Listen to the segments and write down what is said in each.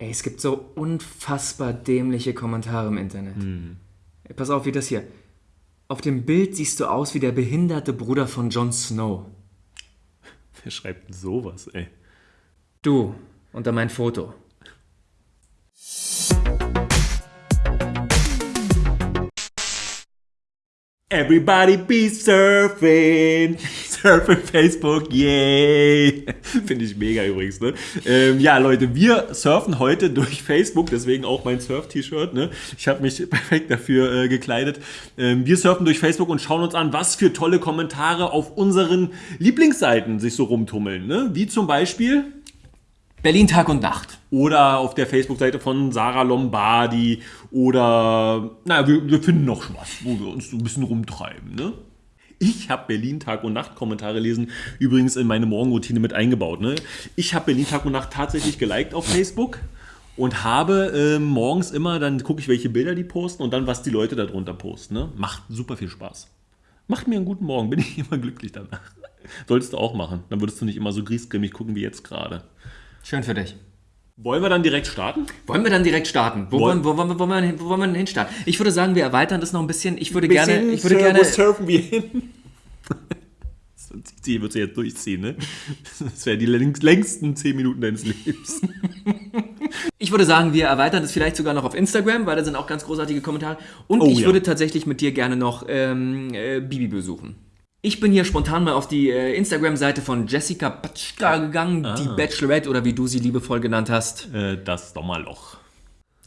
Ey, es gibt so unfassbar dämliche Kommentare im Internet. Ey, pass auf, wie das hier. Auf dem Bild siehst du aus wie der behinderte Bruder von Jon Snow. Wer schreibt denn sowas, ey? Du, unter mein Foto. Everybody be surfing. Surfing Facebook, yay. Finde ich mega übrigens, ne? Ähm, ja, Leute, wir surfen heute durch Facebook, deswegen auch mein Surf-T-Shirt, ne? Ich habe mich perfekt dafür äh, gekleidet. Ähm, wir surfen durch Facebook und schauen uns an, was für tolle Kommentare auf unseren Lieblingsseiten sich so rumtummeln, ne? Wie zum Beispiel Berlin Tag und Nacht. oder auf der Facebook-Seite von Sarah Lombardi oder, naja, wir, wir finden noch was, wo wir uns so ein bisschen rumtreiben, ne? Ich habe Berlin Tag und Nacht Kommentare lesen übrigens in meine Morgenroutine mit eingebaut. Ne? Ich habe Berlin Tag und Nacht tatsächlich geliked auf Facebook und habe ähm, morgens immer, dann gucke ich, welche Bilder die posten und dann, was die Leute darunter posten. Ne? Macht super viel Spaß. Macht mir einen guten Morgen, bin ich immer glücklich danach. Solltest du auch machen. Dann würdest du nicht immer so griesgrämig gucken wie jetzt gerade. Schön für dich. Wollen wir dann direkt starten? Wollen wir dann direkt starten? Wo, Woll- wollen, wo, wir- wo, wollen wir, hin- wo wollen wir denn hinstarten? Ich würde sagen, wir erweitern das noch ein bisschen. Ich würde Bisschen gerne. Ich würde sur- gerne wo surfen wir hin? Sie wird sie jetzt durchziehen, ne? Das wären die längst- längsten 10 Minuten deines Lebens. Ich würde sagen, wir erweitern das vielleicht sogar noch auf Instagram, weil da sind auch ganz großartige Kommentare. Und Oh, ich ja. würde tatsächlich mit dir gerne noch ähm, äh, Bibi besuchen. Ich bin hier spontan mal auf die äh, Instagram-Seite von Jessica Patschka gegangen, die Bachelorette oder wie du sie liebevoll genannt hast. Äh, das Sommerloch.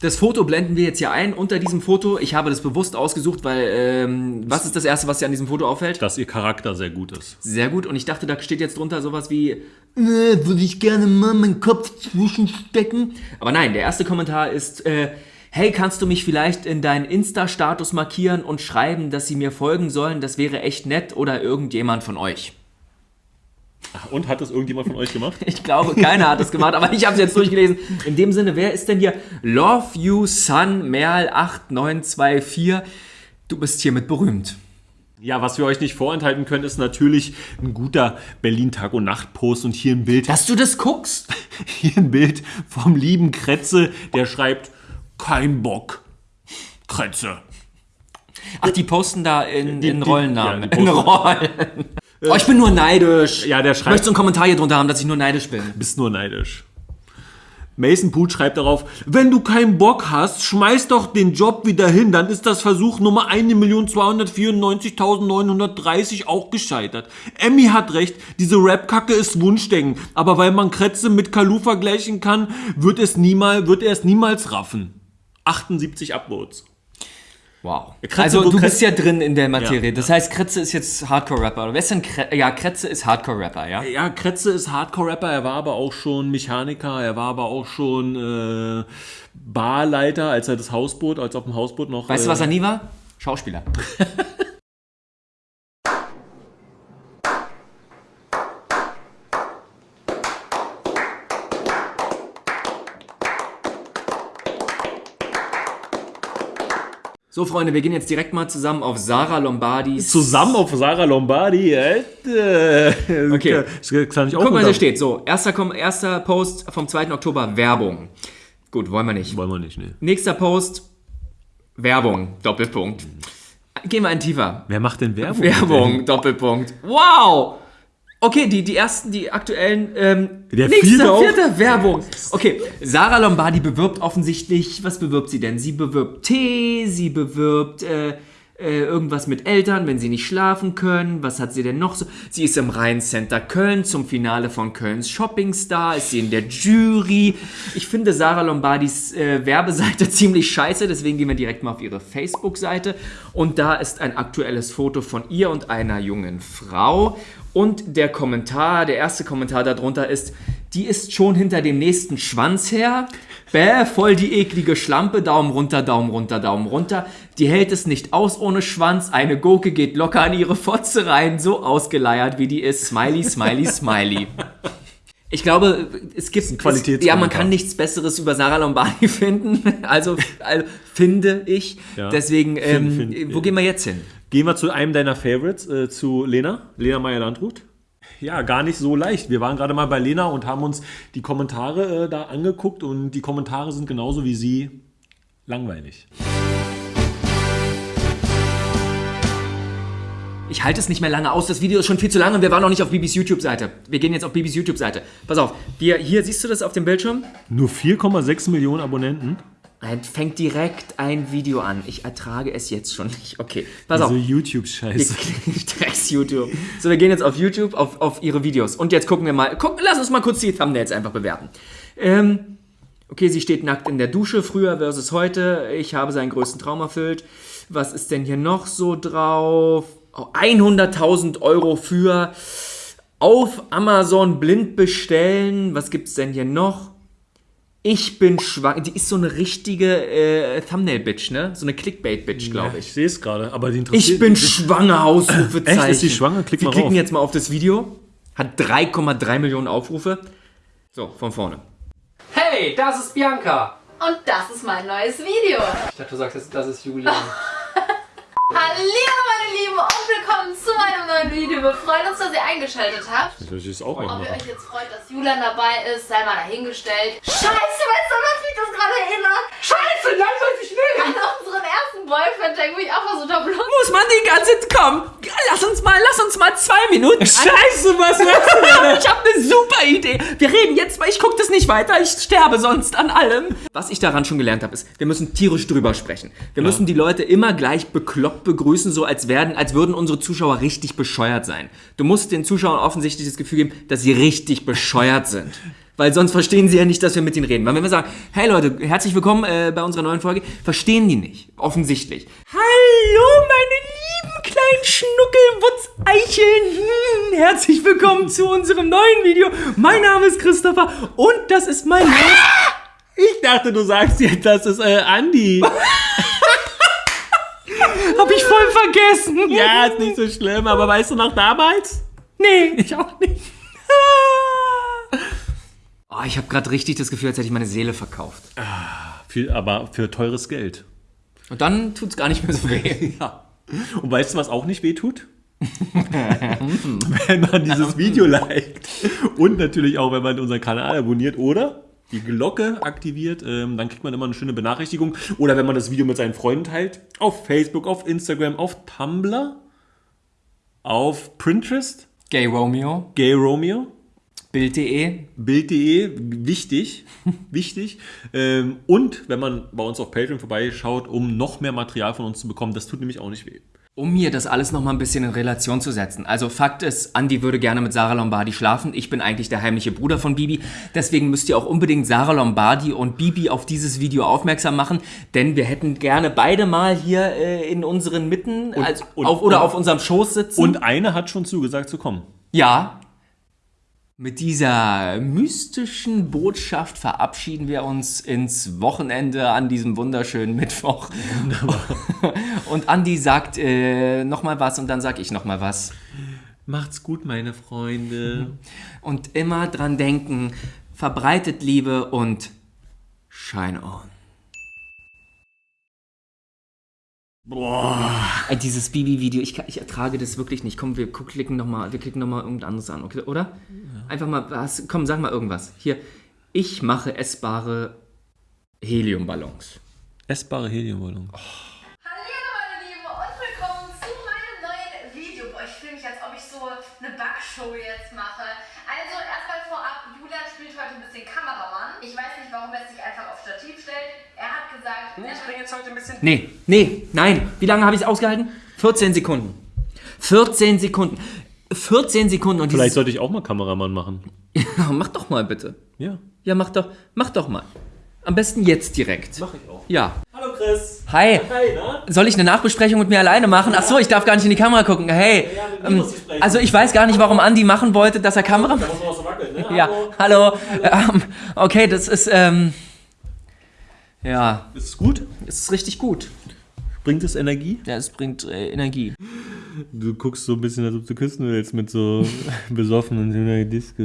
Das Foto blenden wir jetzt hier ein unter diesem Foto. Ich habe das bewusst ausgesucht, weil ähm, was ist das Erste, was dir an diesem Foto auffällt? Dass ihr Charakter sehr gut ist. Sehr gut. Und ich dachte, da steht jetzt drunter sowas wie, äh, würde ich gerne mal meinen Kopf zwischenstecken. Aber nein, der erste Kommentar ist, äh, hey, kannst du mich vielleicht in deinen Insta-Status markieren und schreiben, dass sie mir folgen sollen? Das wäre echt nett oder irgendjemand von euch. Und hat das irgendjemand von euch gemacht? Ich glaube, keiner hat das gemacht, aber ich habe es jetzt durchgelesen. In dem Sinne, wer ist denn hier? Love You Sun Merl 8924. Du bist hiermit berühmt. Ja, was wir euch nicht vorenthalten können, ist natürlich ein guter Berlin Tag und Nacht Post und hier ein Bild, Dass du das guckst? hier ein Bild vom lieben Kretze, der schreibt kein Bock. Kretze. Ach, die posten da in, Die- in die- Rollennamen. ja, die in Rollen. Oh, ich bin nur neidisch. Ja, der schreibt- möchte so einen Kommentar hier drunter haben, dass ich nur neidisch bin. Bist nur neidisch. Mason Pooch schreibt darauf, wenn du keinen Bock hast, schmeiß doch den Job wieder hin, dann ist das Versuch Nummer 1.294.930 auch gescheitert. Emmy hat recht, diese Rap-Kacke ist Wunschdenken, aber weil man Kretze mit Kalu vergleichen kann, wird, es niemal, wird er es niemals raffen. 78 Upvotes. Wow. Kretze, also du Kretze- bist ja drin in der Materie. Ja, das heißt, Kretze ist jetzt Hardcore-Rapper. Wer ist denn Kretze? Ja, Kretze ist Hardcore-Rapper, ja? Ja, Kretze ist Hardcore-Rapper, er war aber auch schon Mechaniker, er war aber auch schon äh, Barleiter, als er das Hausboot, als auf dem Hausboot noch... Weißt du, äh, was er nie war? Schauspieler. So, Freunde, wir gehen jetzt direkt mal zusammen auf Sarah Lombardis. Zusammen auf Sarah Lombardi, Alter. Okay. Das kann ich auch Guck mal, unter- hier steht so: erster, erster Post vom 2. Oktober, Werbung. Gut, wollen wir nicht. Wollen wir nicht, ne. Nächster Post, Werbung, Doppelpunkt. Gehen wir einen tiefer. Wer macht denn Werbung? Werbung, Doppelpunkt. Wow! Okay, die, die ersten, die aktuellen. Ähm, Der nächster, vierte auch? vierter, Werbung. Okay, Sarah Lombardi bewirbt offensichtlich. Was bewirbt sie denn? Sie bewirbt Tee, sie bewirbt äh, äh, irgendwas mit Eltern, wenn sie nicht schlafen können. Was hat sie denn noch so? Sie ist im Rhein-Center Köln zum Finale von Kölns Shopping-Star. Ist sie in der Jury. Ich finde Sarah Lombardis äh, Werbeseite ziemlich scheiße, deswegen gehen wir direkt mal auf ihre Facebook-Seite. Und da ist ein aktuelles Foto von ihr und einer jungen Frau. Und der Kommentar, der erste Kommentar darunter ist, die ist schon hinter dem nächsten Schwanz her. Bäh, voll die eklige Schlampe, Daumen runter, Daumen runter, Daumen runter. Die hält es nicht aus ohne Schwanz. Eine Gurke geht locker an ihre Fotze rein, so ausgeleiert wie die ist. Smiley, smiley, smiley. Ich glaube, es gibt es, Qualitätskommentar. ja, man kann nichts Besseres über Sarah Lombardi finden. Also, also finde ich. Ja. Deswegen, ähm, find- wo gehen wir jetzt hin? Gehen wir zu einem deiner Favorites, äh, zu Lena, Lena Meyer-Landrut. Ja, gar nicht so leicht. Wir waren gerade mal bei Lena und haben uns die Kommentare äh, da angeguckt und die Kommentare sind genauso wie sie langweilig. Ich halte es nicht mehr lange aus. Das Video ist schon viel zu lang und wir waren noch nicht auf Bibis YouTube-Seite. Wir gehen jetzt auf Bibis YouTube-Seite. Pass auf, wir, hier siehst du das auf dem Bildschirm? Nur 4,6 Millionen Abonnenten. Fängt direkt ein Video an. Ich ertrage es jetzt schon nicht. Okay, pass Also auf. YouTube-Scheiße. Drecks YouTube. So, wir gehen jetzt auf YouTube, auf, auf ihre Videos. Und jetzt gucken wir mal. Guck, lass uns mal kurz die Thumbnails einfach bewerten. Ähm, okay, sie steht nackt in der Dusche, früher versus heute. Ich habe seinen größten Traum erfüllt. Was ist denn hier noch so drauf? Oh, 100.000 Euro für auf Amazon blind bestellen. Was gibt's denn hier noch? Ich bin schwanger. Die ist so eine richtige äh, Thumbnail-Bitch, ne? So eine Clickbait-Bitch, glaube ich. Ich sehe es gerade, aber die interessiert Ich bin schwanger, Ausrufezeichen. Echt? Ist sie schwanger? Klick Wir mal klicken rauf. jetzt mal auf das Video. Hat 3,3 Millionen Aufrufe. So, von vorne. Hey, das ist Bianca. Und das ist mein neues Video. Ich dachte, du sagst, das, das ist Julian. Hallo meine Lieben und willkommen zu meinem neuen Video. Wir freuen uns, dass ihr eingeschaltet habt. Ich es auch Ob ihr euch jetzt freut, dass Julian dabei ist, sei mal dahingestellt. Scheiße, weißt du, was mich das gerade erinnert? Scheiße, nein, soll ich schnell. An unseren ersten Boyfriend-Tag, wo ich auch versucht habe, Blut Muss man die ganze komm, lass uns mal, lass uns mal zwei Minuten. Scheiße, was machst du denn? Ich habe eine super Idee. Wir reden jetzt, weil ich gucke das nicht weiter. Ich sterbe sonst an allem. Was ich daran schon gelernt habe, ist, wir müssen tierisch drüber sprechen. Wir müssen die Leute immer gleich bekloppt begrüßen, so als werden, als würden unsere Zuschauer richtig bescheuert sein. Du musst den Zuschauern offensichtlich das Gefühl geben, dass sie richtig bescheuert sind. Weil sonst verstehen sie ja nicht, dass wir mit ihnen reden. Weil wenn wir sagen, hey Leute, herzlich willkommen äh, bei unserer neuen Folge, verstehen die nicht. Offensichtlich. Lieben kleinen Schnuckelwutzeicheln. Hm, herzlich willkommen zu unserem neuen Video. Mein Name ist Christopher und das ist mein. Ich dachte, du sagst jetzt, das ist äh, Andi. Hab ich voll vergessen. Ja, ist nicht so schlimm, aber weißt du noch damals? Nee, ich auch nicht. Oh, ich habe gerade richtig das Gefühl, als hätte ich meine Seele verkauft. Viel, aber für teures Geld. Und dann tut's gar nicht mehr so weh. Ja. Und weißt du, was auch nicht wehtut? wenn man dieses Video liked und natürlich auch, wenn man unseren Kanal abonniert oder die Glocke aktiviert, ähm, dann kriegt man immer eine schöne Benachrichtigung. Oder wenn man das Video mit seinen Freunden teilt, auf Facebook, auf Instagram, auf Tumblr, auf Pinterest, Gay Romeo, Gay Romeo, Bild.de. Bild.de, wichtig, wichtig. Ähm, und wenn man bei uns auf Patreon vorbeischaut, um noch mehr Material von uns zu bekommen, das tut nämlich auch nicht weh. Um mir das alles nochmal ein bisschen in Relation zu setzen. Also Fakt ist, Andy würde gerne mit Sarah Lombardi schlafen. Ich bin eigentlich der heimliche Bruder von Bibi. Deswegen müsst ihr auch unbedingt Sarah Lombardi und Bibi auf dieses Video aufmerksam machen. Denn wir hätten gerne beide mal hier äh, in unseren Mitten also und- auf, oder und- auf unserem Schoß sitzen. Und eine hat schon zugesagt zu kommen. Ja. Mit dieser mystischen Botschaft verabschieden wir uns ins Wochenende an diesem wunderschönen Mittwoch. Und Andi sagt äh, nochmal was und dann sag ich nochmal was. Macht's gut, meine Freunde. Und immer dran denken, verbreitet Liebe und shine on. Boah. Dieses Bibi-Video, ich, ich ertrage das wirklich nicht. Komm, wir klicken nochmal, wir klicken nochmal irgendwas anderes an, okay, oder? Einfach mal, was, komm, sag mal irgendwas. Hier, ich mache essbare Heliumballons. Essbare Heliumballon. Hallo meine Lieben und willkommen zu meinem neuen Video. Boah, ich fühle mich, als ob ich so eine Backshow jetzt mache. Also erstmal vorab, Julian spielt heute ein bisschen Kameramann. Ich weiß nicht, warum er sich einfach auf Stativ stellt. Er hat gesagt, er jetzt heute ein bisschen. Nee, nee, nein. Wie lange habe ich es ausgehalten? 14 Sekunden. 14 Sekunden. 14 Sekunden und Vielleicht sollte ich auch mal Kameramann machen. Mach doch mal bitte. Ja. Ja, mach doch, mach doch mal. Am besten jetzt direkt. Mach ich auch. Ja. Hallo Chris. Hi. Hi? Soll ich eine Nachbesprechung mit mir alleine machen? Ach so, ich darf gar nicht in die Kamera gucken. Hey. Ja, ähm, ich also ich weiß gar nicht, warum Andi machen wollte, dass er Kamera... Da muss man auch so wackeln, ne? Ja, hallo. Ähm, okay, das ist, ähm... Ja, Ist es gut? es ist richtig gut. Bringt es Energie? Ja, es bringt äh, Energie. Du guckst so ein bisschen, als ob du küssen willst mit so besoffenen Disco.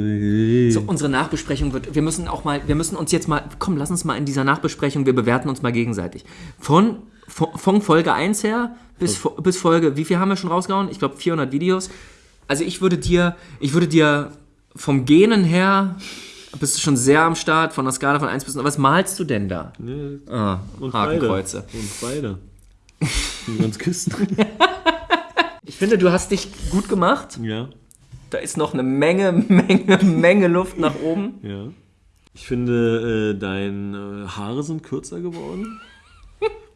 So, unsere Nachbesprechung wird, wir müssen auch mal, wir müssen uns jetzt mal, komm, lass uns mal in dieser Nachbesprechung, wir bewerten uns mal gegenseitig. Von, von, von Folge 1 her bis, Fo- bis Folge, wie viel haben wir schon rausgehauen? Ich glaube 400 Videos. Also ich würde dir, ich würde dir vom Genen her, bist du schon sehr am Start, von der Skala von 1 bis 9. Was malst du denn da? Ne, Ah, und Hakenkreuze. beide. Und beide. Ganz küssen. Ich finde, du hast dich gut gemacht. ja, Da ist noch eine Menge, Menge, Menge Luft nach oben. ja. Ich finde, äh, deine Haare sind kürzer geworden.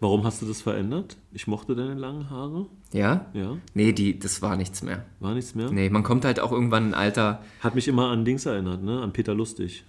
Warum hast du das verändert? Ich mochte deine langen Haare. Ja? Ja, Nee, die, das war nichts mehr. war nichts mehr. Nee, man kommt halt auch irgendwann in ein Alter. Hat mich immer an Dings erinnert, ne? An Peter Lustig.